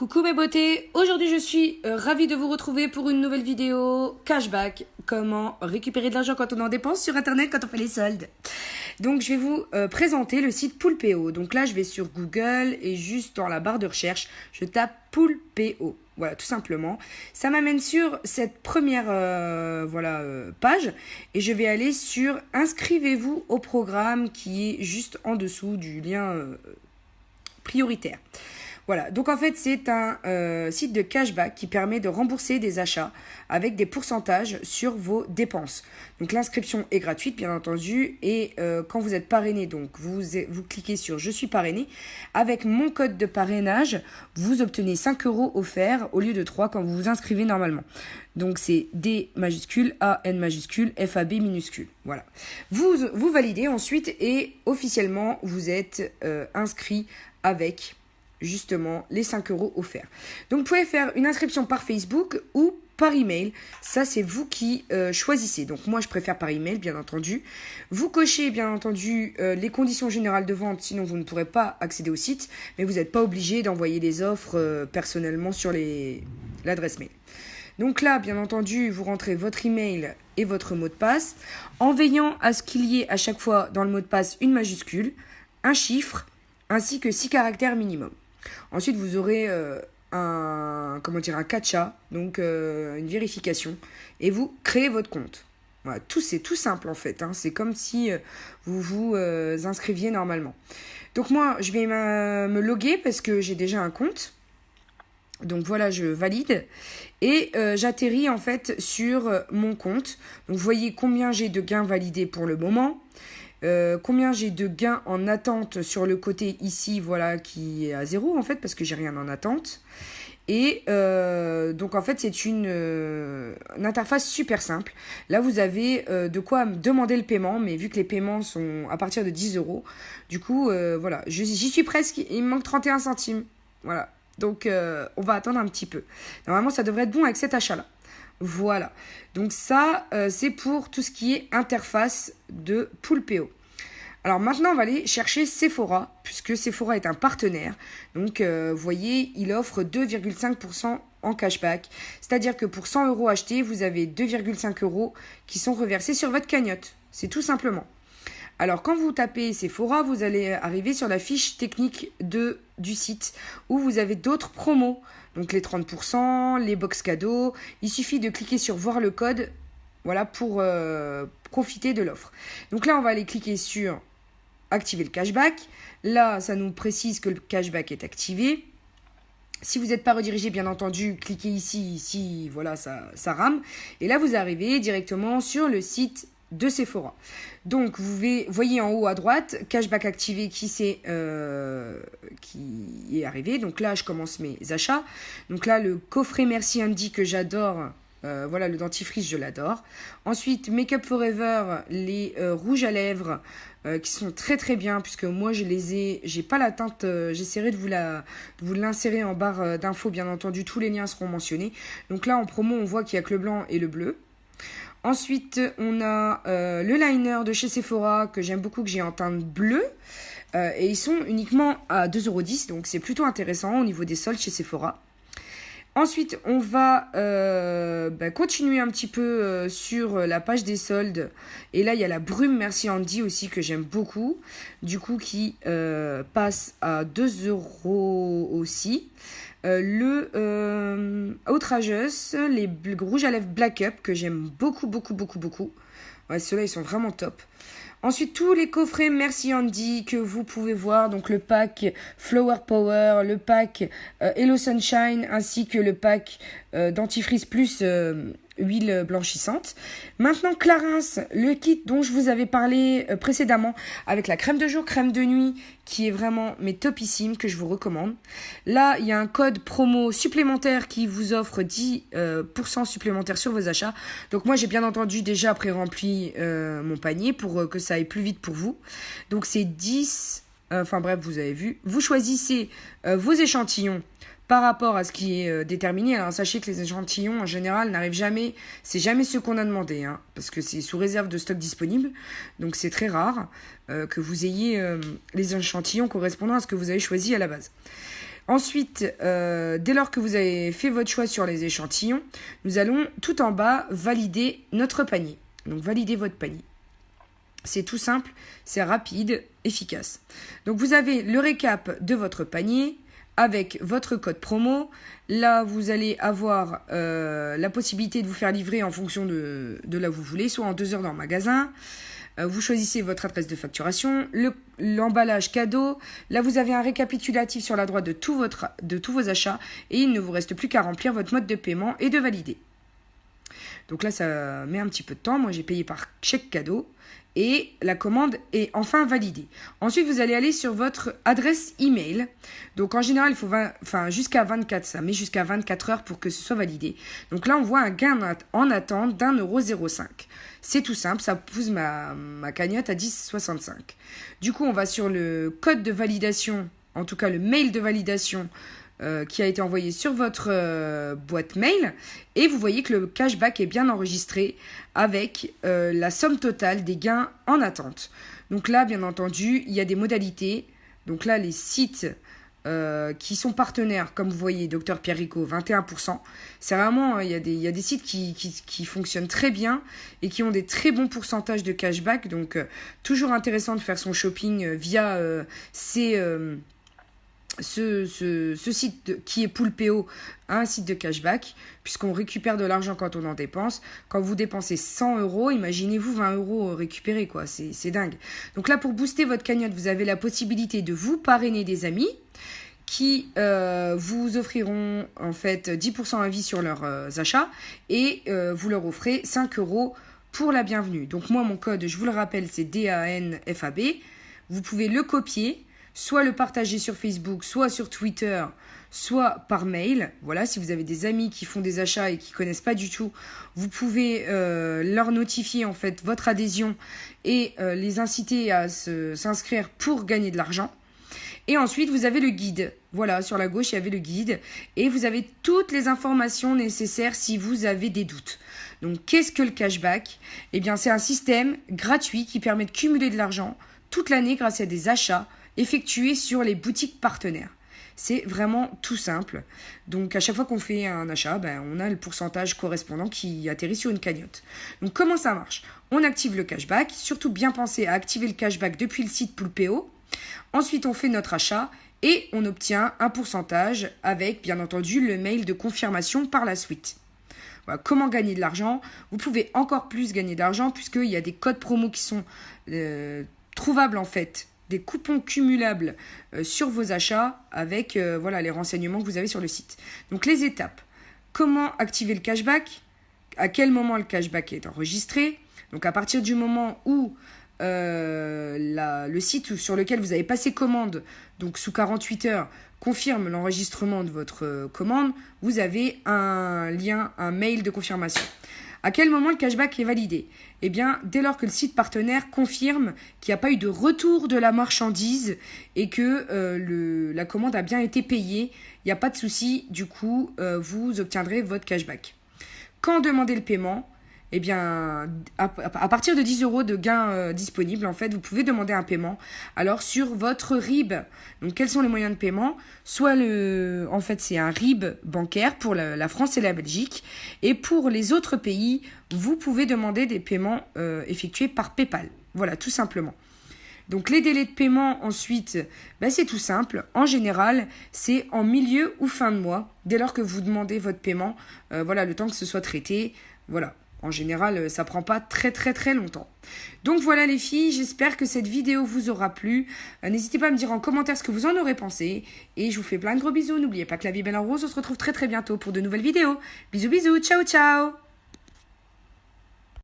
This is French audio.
Coucou mes beautés, aujourd'hui je suis euh, ravie de vous retrouver pour une nouvelle vidéo cashback, comment récupérer de l'argent quand on en dépense sur internet quand on fait les soldes. Donc je vais vous euh, présenter le site Poolpeo. Donc là je vais sur Google et juste dans la barre de recherche je tape Poolpeo. Voilà, tout simplement. Ça m'amène sur cette première euh, voilà, page et je vais aller sur inscrivez-vous au programme qui est juste en dessous du lien prioritaire. Voilà, donc en fait c'est un euh, site de cashback qui permet de rembourser des achats avec des pourcentages sur vos dépenses. Donc l'inscription est gratuite bien entendu et euh, quand vous êtes parrainé, donc vous, vous cliquez sur je suis parrainé, avec mon code de parrainage, vous obtenez 5 euros offerts au lieu de 3 quand vous vous inscrivez normalement. Donc c'est D majuscule, A, N majuscule, F, A, B minuscule. Voilà. Vous, vous validez ensuite et officiellement vous êtes euh, inscrit avec justement les 5 euros offerts. Donc vous pouvez faire une inscription par Facebook ou par email. Ça, c'est vous qui euh, choisissez. Donc moi, je préfère par email, bien entendu. Vous cochez, bien entendu, euh, les conditions générales de vente, sinon vous ne pourrez pas accéder au site. Mais vous n'êtes pas obligé d'envoyer les offres euh, personnellement sur l'adresse mail. Donc là, bien entendu, vous rentrez votre email et votre mot de passe, en veillant à ce qu'il y ait à chaque fois dans le mot de passe une majuscule, un chiffre, ainsi que six caractères minimum. Ensuite, vous aurez euh, un, comment dire, un donc euh, une vérification, et vous créez votre compte. Voilà, tout c'est tout simple en fait. Hein. C'est comme si euh, vous vous inscriviez normalement. Donc moi, je vais me loguer parce que j'ai déjà un compte. Donc voilà, je valide et j'atterris en fait sur mon compte. Donc vous voyez combien j'ai de gains validés pour le moment. Euh, combien j'ai de gains en attente sur le côté ici, voilà, qui est à zéro en fait, parce que j'ai rien en attente. Et euh, donc en fait c'est une, euh, interface super simple. Là vous avez de quoi demander le paiement, mais vu que les paiements sont à partir de 10 euros, du coup voilà, j'y suis presque, il me manque 31 centimes. Voilà, donc on va attendre un petit peu. Normalement ça devrait être bon avec cet achat-là. Voilà. Donc ça, euh, c'est pour tout ce qui est interface de Poolpeo. Alors maintenant, on va aller chercher Sephora, puisque Sephora est un partenaire. Donc, euh, vous voyez, il offre 2,5% en cashback. C'est-à-dire que pour 100 euros achetés, vous avez 2,5 euros qui sont reversés sur votre cagnotte. C'est tout simplement. Alors, quand vous tapez Sephora, vous allez arriver sur la fiche technique de, du site où vous avez d'autres promos. Donc, les 30%, les box cadeaux. Il suffit de cliquer sur voir le code voilà, pour euh, profiter de l'offre. Donc là, on va aller cliquer sur activer le cashback. Là, ça nous précise que le cashback est activé. Si vous n'êtes pas redirigé, bien entendu, cliquez ici, ici, voilà, ça, ça rame. Et là, vous arrivez directement sur le site de Sephora. Donc, vous voyez en haut à droite, cashback activé qui, est, euh, qui est arrivé. Donc là, je commence mes achats. Donc là, le coffret Merci Andy que j'adore. Euh, voilà, le dentifrice, je l'adore. Ensuite, Make Up Forever, les euh, rouges à lèvres, qui sont très très bien, puisque moi je les ai, j'ai pas la teinte, j'essaierai de vous la, de vous l'insérer en barre d'infos, bien entendu, tous les liens seront mentionnés. Donc là, en promo, on voit qu'il y a que le blanc et le bleu. Ensuite, on a euh, le liner de chez Sephora que j'aime beaucoup, que j'ai en teinte bleue. Euh, et ils sont uniquement à 2,10€, donc c'est plutôt intéressant au niveau des soldes chez Sephora. Ensuite, on va euh, bah, continuer un petit peu sur la page des soldes. Et là, il y a la brume Merci Andy aussi que j'aime beaucoup. Du coup, qui passe à 2 euros aussi. Euh, le euh, outrageous, les rouges à lèvres Black Up que j'aime beaucoup, beaucoup, beaucoup, beaucoup. Ouais, ceux-là, ils sont vraiment top. Ensuite, tous les coffrets Merci Andy que vous pouvez voir, donc le pack Flower Power, le pack euh, Hello Sunshine, ainsi que le pack euh, plus huile blanchissante. Maintenant, Clarins, le kit dont je vous avais parlé euh, précédemment, avec la crème de jour, crème de nuit, qui est vraiment mes topissimes, que je vous recommande. Là, il y a un code promo supplémentaire qui vous offre 10% euh, supplémentaire sur vos achats. Donc moi, j'ai bien entendu déjà pré-rempli euh, mon panier pour que ça aille plus vite pour vous. Donc c'est 10... Enfin bref, vous avez vu. Vous choisissez vos échantillons par rapport à ce qui est euh, déterminé. Alors sachez que les échantillons en général n'arrivent jamais, c'est jamais ce qu'on a demandé, hein, parce que c'est sous réserve de stock disponible, donc c'est très rare euh, que vous ayez euh, les échantillons correspondant à ce que vous avez choisi à la base. Ensuite, euh, dès lors que vous avez fait votre choix sur les échantillons, nous allons tout en bas valider notre panier. Donc valider votre panier. C'est tout simple, c'est rapide, efficace. Donc vous avez le récap de votre panier avec votre code promo. Là, vous allez avoir euh, la possibilité de vous faire livrer en fonction de, là où vous voulez, soit en deux heures dans le magasin. Euh, vous choisissez votre adresse de facturation, l'emballage cadeau. Là, vous avez un récapitulatif sur la droite de tous vos achats et il ne vous reste plus qu'à remplir votre mode de paiement et de valider. Donc là, ça met un petit peu de temps. Moi, j'ai payé par chèque cadeau et la commande est enfin validée. Ensuite, vous allez aller sur votre adresse email. Donc en général, il faut jusqu'à 24, ça met jusqu'à 24 heures pour que ce soit validé. Donc là, on voit un gain en attente d'un euro 05. C'est tout simple, ça pousse ma, ma cagnotte à 10,65. Du coup, on va sur le code de validation, en tout cas le mail de validation euh, qui a été envoyé sur votre euh, boîte mail et vous voyez que le cashback est bien enregistré avec euh, la somme totale des gains en attente. Donc là, bien entendu, il y a des modalités. Donc là, les sites qui sont partenaires, comme vous voyez, Dr Pierre Rico, 21%. C'est vraiment, il y, a des, il y a des sites qui, qui, fonctionnent très bien et qui ont des très bons pourcentages de cashback. Donc, toujours intéressant de faire son shopping via ces ce, site qui est Poulpeo un site de cashback, puisqu'on récupère de l'argent quand on en dépense. Quand vous dépensez 100 euros, imaginez-vous 20 euros récupérés, quoi. C'est dingue. Donc là, pour booster votre cagnotte, vous avez la possibilité de vous parrainer des amis qui euh, vous offriront en fait 10% à vie sur leurs euh, achats et euh, vous leur offrez 5 euros pour la bienvenue. Donc moi, mon code, je vous le rappelle, c'est DANFAB. Vous pouvez le copier soit le partager sur Facebook, soit sur Twitter, soit par mail. Voilà, si vous avez des amis qui font des achats et qui connaissent pas du tout, vous pouvez euh, leur notifier en fait votre adhésion et euh, les inciter à s'inscrire pour gagner de l'argent. Et ensuite, vous avez le guide. Voilà, sur la gauche, il y avait le guide. Et vous avez toutes les informations nécessaires si vous avez des doutes. Donc, qu'est-ce que le cashback? Eh bien, c'est un système gratuit qui permet de cumuler de l'argent toute l'année grâce à des achats effectué sur les boutiques partenaires. C'est vraiment tout simple. Donc à chaque fois qu'on fait un achat, ben, on a le pourcentage correspondant qui atterrit sur une cagnotte. Donc comment ça marche? On active le cashback, surtout bien penser à activer le cashback depuis le site Poulpeo. Ensuite on fait notre achat et on obtient un pourcentage avec bien entendu le mail de confirmation par la suite. Voilà, comment gagner de l'argent? Vous pouvez encore plus gagner d'argent puisqu'il y a des codes promo qui sont euh, trouvables en fait des coupons cumulables euh, sur vos achats avec euh, voilà, les renseignements que vous avez sur le site. Donc les étapes. Comment activer le cashback? À quel moment le cashback est enregistré? Donc à partir du moment où euh, le site sur lequel vous avez passé commande, donc sous 48 heures, confirme l'enregistrement de votre commande, vous avez un lien, un mail de confirmation. À quel moment le cashback est validé? Eh bien, dès lors que le site partenaire confirme qu'il n'y a pas eu de retour de la marchandise et que euh, la commande a bien été payée, il n'y a pas de souci, du coup, euh, vous obtiendrez votre cashback. Quand demander le paiement? Eh bien, à, partir de 10 euros de gains euh, disponibles, en fait, vous pouvez demander un paiement. Alors, sur votre RIB, donc quels sont les moyens de paiement? Soit le, en fait, c'est un RIB bancaire pour la, France et la Belgique. Et pour les autres pays, vous pouvez demander des paiements euh, effectués par PayPal. Voilà, tout simplement. Donc les délais de paiement ensuite, ben, c'est tout simple. En général, c'est en milieu ou fin de mois, dès lors que vous demandez votre paiement. Euh, voilà, le temps que ce soit traité. Voilà, en général, euh, ça prend pas très très très longtemps. Donc voilà les filles, j'espère que cette vidéo vous aura plu. Euh, n'hésitez pas à me dire en commentaire ce que vous en aurez pensé. Et je vous fais plein de gros bisous. N'oubliez pas que la vie est belle en rose. On se retrouve très très bientôt pour de nouvelles vidéos. Bisous bisous, ciao ciao